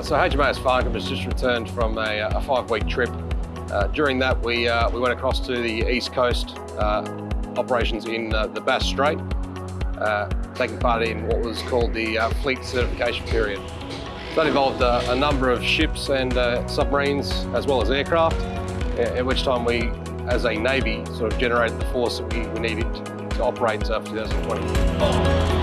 Uh, so HMAS Farncomb has just returned from a, uh, a five-week trip. Uh, during that, we, uh, we went across to the east coast, uh, operations in the Bass Strait, taking part in what was called the fleet certification period. That involved a number of ships and submarines, as well as aircraft, at which time we, as a Navy, sort of generated the force that we, we needed to operate for 2020.